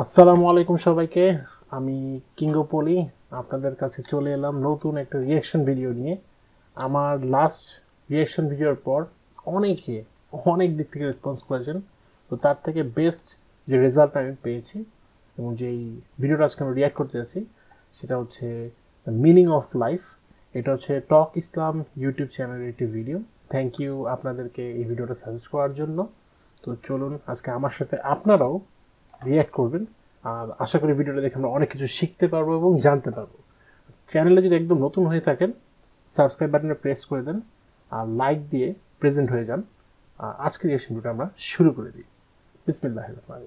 আসসালামু আলাইকুম সবাইকে। আমি কিঙ্গো পলি আপনাদের কাছে চলে এলাম নতুন একটা রিয়াকশন ভিডিও নিয়ে। আমার লাস্ট রিয়াকশন ভিডিওর পর অনেকে অনেক দিক থেকে রেসপন্স করেছেন। তো তার থেকে বেস্ট যে রেজাল্ট আমি পেয়েছি এবং যেই ভিডিওটা আজকে আমি রিয়াক্ট করতে যাচ্ছি, সেটা হচ্ছে মিনিং অফ লাইফ এটা হচ্ছে টক ইসলাম ইউটিউব চ্যানেলের একটি ভিডিও থ্যাংক ইউ আপনাদেরকে এই ভিডিওটা সাজেস্ট করার জন্য। তো চলুন, আজকে আমার সাথে আপনারাও রিয়্যাক্ট করবেন আর আশা করি ভিডিওটা দেখে আমরা অনেক কিছু শিখতে পারব এবং জানতে পারব চ্যানেলে যদি একদম নতুন হয়ে থাকেন সাবস্ক্রাইব বাটনে প্রেস করে দেন আর লাইক দিয়ে প্রেজেন্ট হয়ে যান আজকের রিয়াকশন ভিডিওটা আমরা শুরু করে দিই বিসমিল্লাহ Rahman.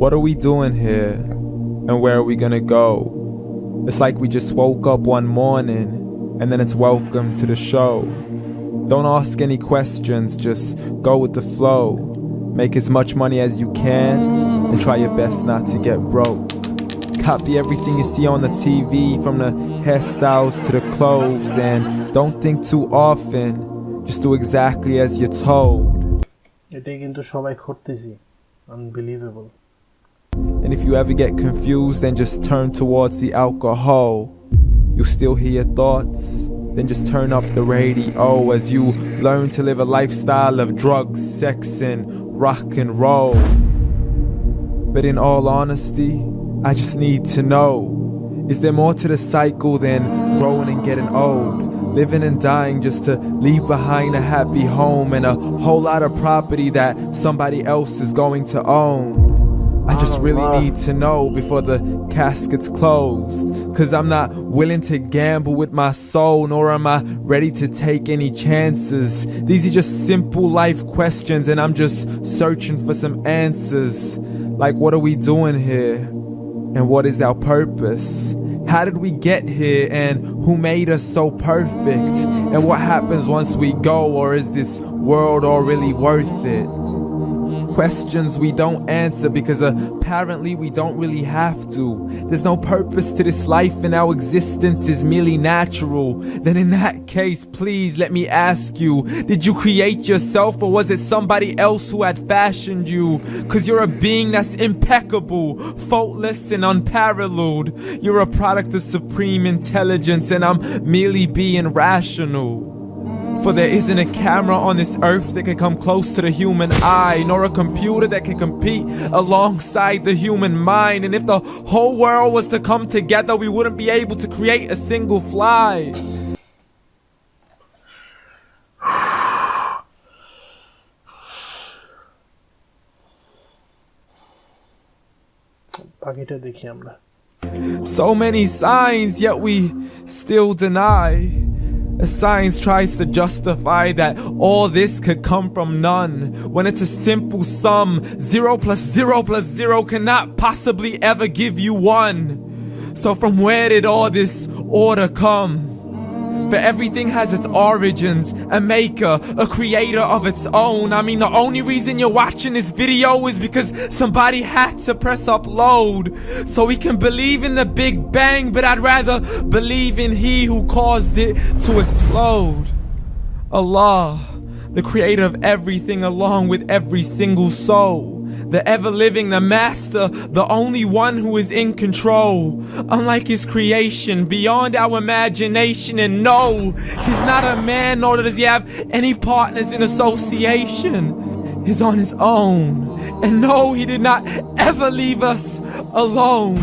What are we doing here? And where are we gonna go? It's like we just woke up one morning and then it's welcome to the show. Don't ask any questions, just go with the flow. Make as much money as you can and try your best not to get broke. Copy everything you see on the TV, from the hairstyles to the clothes, and don't think too often. Just do exactly as you're told. এটাই কিন্তু সবাই করতেছি unbelievable and if you ever get confused, then just turn towards the alcohol. You'll still hear thoughts? Then just turn up the radio as you learn to live a lifestyle of drugs, sex, and rock and roll. But in all honesty, I just need to know is there more to the cycle than growing and getting old? Living and dying just to leave behind a happy home and a whole lot of property that somebody else is going to own. I just oh, really Allah. need to know before the casket's closed. Cause I'm not willing to gamble with my soul, nor am I ready to take any chances. These are just simple life questions, and I'm just searching for some answers. Like, what are we doing here? And what is our purpose? How did we get here? And who made us so perfect? And what happens once we go? Or is this world all really worth it? Questions we don't answer because apparently we don't really have to. There's no purpose to this life and our existence is merely natural. Then, in that case, please let me ask you Did you create yourself or was it somebody else who had fashioned you? Cause you're a being that's impeccable, faultless, and unparalleled. You're a product of supreme intelligence, and I'm merely being rational. For there isn't a camera on this earth that can come close to the human eye, nor a computer that can compete alongside the human mind. And if the whole world was to come together, we wouldn't be able to create a single fly. বাকিটা দেখি আমরা So many signs, yet we still deny. Science tries to justify that all this could come from none, when it's a simple sum, zero plus zero plus zero cannot possibly ever give you one. So, from where did all this order come? For everything has its origins, a maker, a creator of its own. I mean, the only reason you're watching this video is because somebody had to press upload. So we can believe in the Big Bang, but I'd rather believe in He who caused it to explode. Allah, the creator of everything, along with every single soul. The ever living, the master, the only one who is in control. Unlike his creation, beyond our imagination. And no, he's not a man, nor does he have any partners in association. He's on his own. And no, he did not ever leave us alone.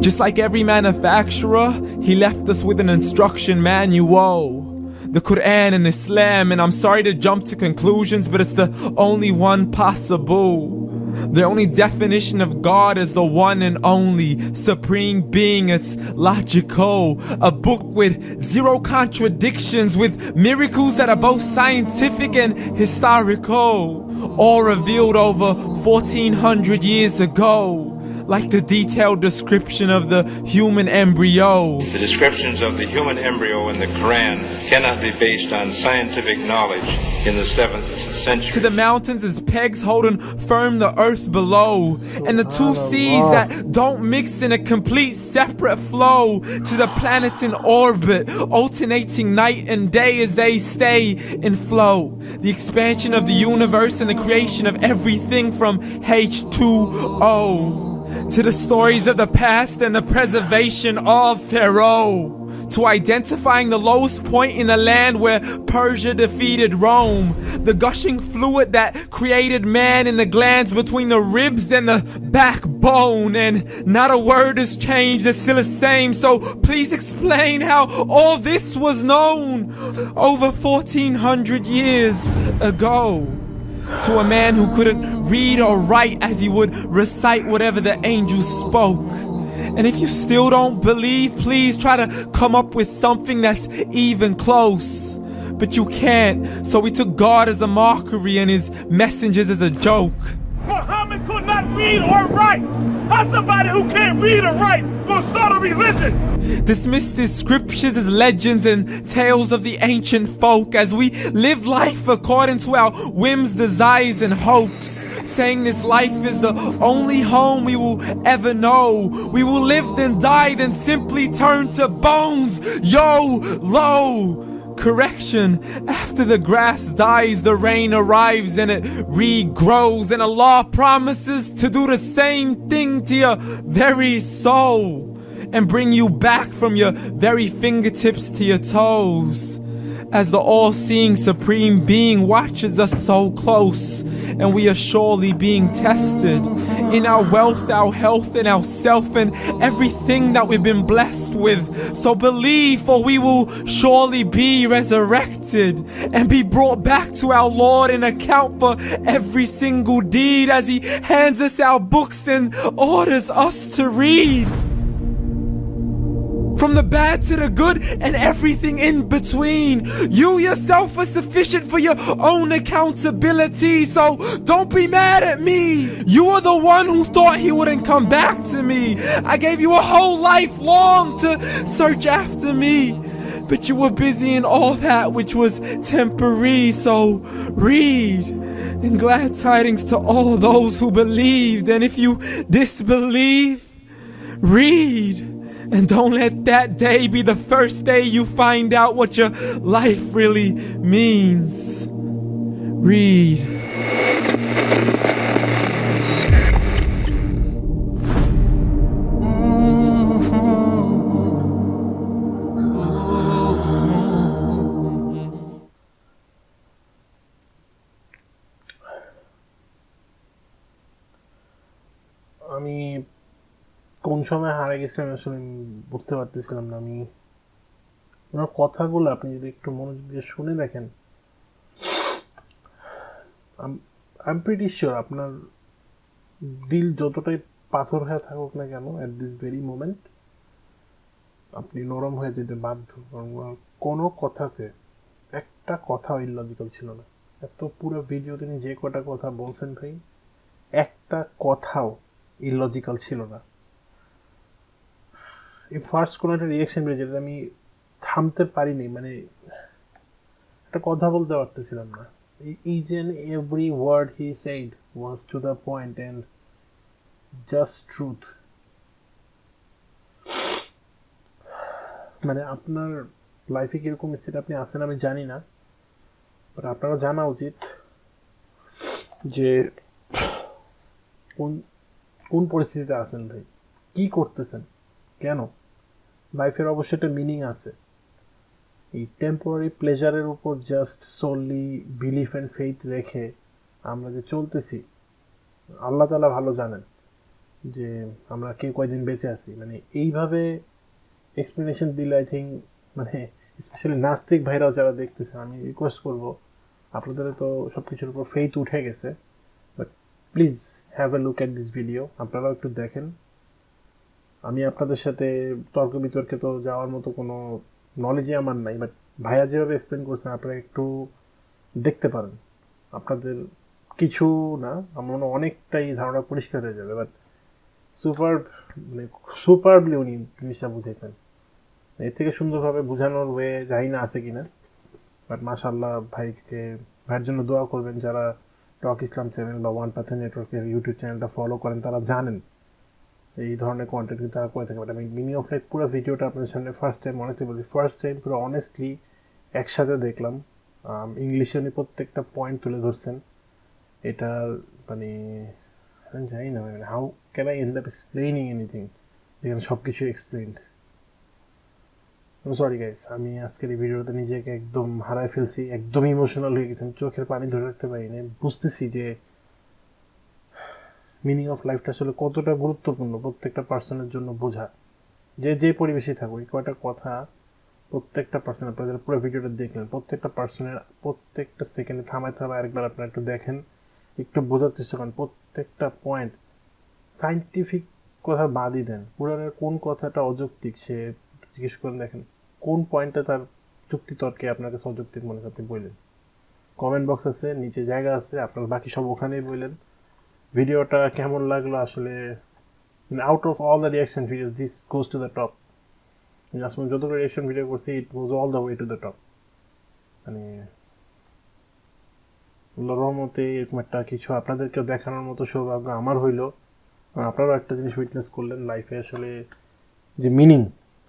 Just like every manufacturer, he left us with an instruction manual. The Quran and Islam, and I'm sorry to jump to conclusions, but it's the only one possible. The only definition of God is the one and only supreme being. It's logical. A book with zero contradictions, with miracles that are both scientific and historical. All revealed over 1400 years ago. Like the detailed description of the human embryo. The descriptions of the human embryo in the Quran cannot be based on scientific knowledge in the 7th century. To the mountains as pegs holding firm the earth below, and the two seas that don't mix in a complete separate flow. To the planets in orbit, alternating night and day as they stay in flow. The expansion of the universe and the creation of everything from H2O. To the stories of the past and the preservation of Pharaoh. To identifying the lowest point in the land where Persia defeated Rome. The gushing fluid that created man in the glands between the ribs and the backbone. And not a word has changed, it's still the same. So please explain how all this was known over 1400 years ago to a man who couldn't read or write as he would recite whatever the angels spoke. And if you still don't believe, please try to come up with something that's even close. But you can't, so we took God as a mockery and his messengers as a joke. Uh-huh. Read or write. How somebody who can't read or write gonna start a religion? Dismiss the scriptures as legends and tales of the ancient folk as we live life according to our whims, desires, and hopes. Saying this life is the only home we will ever know. We will live then die, then simply turn to bones. Yo, low. Correction, after the grass dies, the rain arrives and it regrows, and Allah promises to do the same thing to your very soul and bring you back from your very fingertips to your toes. As the all seeing Supreme Being watches us so close, and we are surely being tested in our wealth, our health, and our self, and everything that we've been blessed with. So believe, for we will surely be resurrected and be brought back to our Lord and account for every single deed as He hands us our books and orders us to read. From the bad to the good and everything in between. You yourself are sufficient for your own accountability, so don't be mad at me. You are the one who thought he wouldn't come back to me. I gave you a whole life long to search after me. But you were busy in all that which was temporary, so read. And glad tidings to all those who believed. And if you disbelieve, read. And don't let that day be the first day you find out what your life really means. Read. সময় হারে গেছি, আমি আসলে বুঝতে পারতেছিলাম না। আমি ওনার কথাগুলো আপনি যদি একটু মনোযোগ দিয়ে শুনে দেখেন আই প্রিটি শিওর আপনার দিল যতটাই পাথর হয়ে থাকুক না কেন অ্যাট দিস ভেরি মোমেন্ট আপনি নরম হয়ে যেতে বাধ্য। কারণ কোনো কথাতে একটা কথা ইলজিক্যাল ছিল না। এত পুরো ভিডিও তিনি যে কটা কথা বলছেন ভাই, একটা কথাও ইলজিক্যাল ছিল না। এই ফার্স্ট কোনো একটা রিয়াকশন বেরিয়ে যেটা আমি থামতে পারিনি মানে একটা কথা বলতে পারতেছিলাম না। Each and every word he said was to the point and just truth মানে আপনার লাইফে কীরকম স্টেট আপনি আসেন আমি জানি না বাট আপনারও জানা উচিত যে কোন কোন পরিস্থিতিতে আছেন ভাই, কি করতেছেন, কেন? লাইফের অবশ্যই একটা মিনিং আছে। এই টেম্পোরারি প্লেজারের উপর just solely belief and faith রেখে আমরা যে চলতেছি, আল্লাহ তালা ভালো জানেন যে আমরা কে কয়দিন বেঁচে আছি। মানে এইভাবে এক্সপ্লেনেশন দিলে আই থিঙ্ক মানে স্পেশালি নাস্তিক ভাইরাও যারা দেখতেছে, আমি রিকোয়েস্ট করব, আপনাদের তো সব কিছুর উপর ফেইথ উঠে গেছে but please have a look at this video আপনারাও একটু দেখেন। আমি আপনাদের সাথে তর্ক বিতর্কে তো যাওয়ার মতো কোনো নলেজই আমার নাই বাট ভাইয়া যেভাবে এক্সপ্লেন করছেন আপনারা একটু দেখতে পারেন। আপনাদের কিছু না, আমার মনে অনেকটাই ধারণা পরিষ্কার হয়ে যাবে বাট সুপার মানে সুপারবলি উনি জিনিসটা বুঝেছেন। এর থেকে সুন্দরভাবে বোঝানোর ওয়ে জানি না আছে কিনা বাট মাশাল্লাহ ভাইকে, ভাইয়ের জন্য দোয়া করবেন, যারা টক ইসলাম চ্যানেল বা ওয়ান পাথে নেটওয়ার্কের ইউটিউব চ্যানেলটা ফলো করেন, তারা জানেন। এই ধরনের কন্টেন্ট কিন্তু তারা করে থাকে। বাট আমি মিনি অফ লাইফ পুরো ভিডিওটা আপনাদের সামনে ফার্স্ট টাইম অনেস্টলি বলছি ফার্স্ট টাইম পুরো অনেস্টলি একসাথে দেখলাম। ইংলিশে উনি প্রত্যেকটা পয়েন্ট তুলে ধরছেন। এটা মানে আমি জানি না মানে how can I end up explaining anything যেখানে সব কিছু এক্সপ্লেইনড সরি গাইস আমি আজকের এই ভিডিওতে নিজেকে একদম হারায় ফেলছি, একদম ইমোশনাল হয়ে গেছি, আমি চোখের পানি ধরে রাখতে পারিনি। বুঝতেছি যে মিনিং অফ লাইফটা আসলে কতটা গুরুত্বপূর্ণ প্রত্যেকটা পার্সনের জন্য বোঝা। যে যে পরিবেশে থাকুক এই কয়টা কথা প্রত্যেকটা পার্সন আপনারা যারা পুরো ভিডিওটা দেখলেন, প্রত্যেকটা পার্সনের প্রত্যেকটা সেকেন্ডে থামায় থামায় আরেকবার আপনারা একটু দেখেন, একটু বোঝার চেষ্টা করেন, প্রত্যেকটা পয়েন্ট সাইন্টিফিক কথা বাদই দেন। পুরাণের কোন কথাটা অযৌক্তিক, সে জিজ্ঞেস করেন দেখেন, কোন পয়েন্টটা তার যুক্তি তর্কে আপনার কাছে অযৌক্তিক মনে আপনি বললেন। কমেন্ট বক্স আছে, নিচে জায়গা আছে, আপনার বাকি সব ওখানেই বললেন। ভিডিওটা কেমন লাগল? আসলে out of all the reaction videos this goes to the top আজকে যতগুলো রিয়াকশন ভিডিও করছি it goes all the way to the top মানে রহমতে এরকম একটা কিছু আপনাদেরকেও দেখানোর মতো সৌভাগ্য আমার হইল। আপনারাও একটা জিনিস উইটনেস করলেন লাইফে আসলে যে মিনিং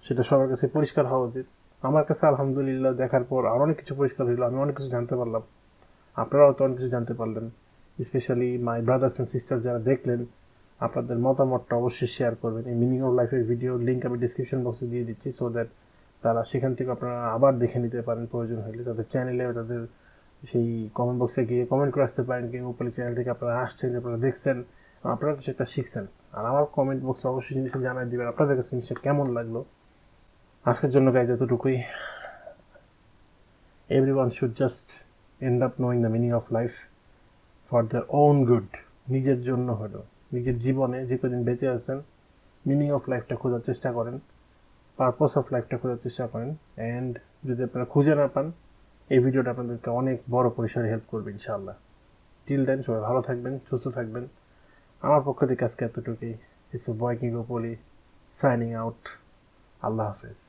সেটা সবার কাছে পরিষ্কার হওয়া উচিত। আমার কাছে আলহামদুলিল্লাহ দেখার পর আরও অনেক কিছু পরিষ্কার হইল, আমি অনেক কিছু জানতে পারলাম। আপনারাও তো অনেক কিছু জানতে পারলেন। Specially my brothers and sister যারা দেখলেন, আপনাদের মতামতটা অবশ্যই শেয়ার করবেন। এই মিনিং অফ লাইফের ভিডিও লিঙ্ক আমি ডিসক্রিপশন বক্সে দিয়ে দিচ্ছি সো দ্যাট তারা সেখান থেকে আপনারা আবার দেখে নিতে পারেন প্রয়োজন হলে। তাদের চ্যানেলে তাদের সেই কমেন্ট বক্সে গিয়ে কমেন্ট করে আসতে পারেন কিংবা উপরে চ্যানেল থেকে আপনারা আসছেন, আপনারা দেখছেন, আপনারা কিছু একটা শিখছেন। আর আমার কমেন্ট বক্সে অবশ্যই জিনিসটা জানাই দেবেন, আপনাদের কাছে জিনিসটা কেমন লাগল? আজকের জন্য গাইজ এতটুকুই। Everyone should just end up knowing the meaning of life for the own good নিজের জন্য হলো। নিজের জীবনে যে কদিন বেঁচে আছেন মিনিং অফ লাইফটা খোঁজার চেষ্টা করেন পারপাস অফ লাইফটা খোঁজার চেষ্টা করেন অ্যান্ড যদি আপনারা খুঁজে না পান, এই ভিডিওটা আপনাদেরকে অনেক বড় পরিসরে হেল্প করবে ইনশাআল্লাহ। টিল দেন সবাই ভালো থাকবেন, সুস্থ থাকবেন। আমার পক্ষ থেকে আজকে এতটুকুই। ইটস বয় কিং গোপলি সাইনিং আউট আল্লাহ হাফেজ।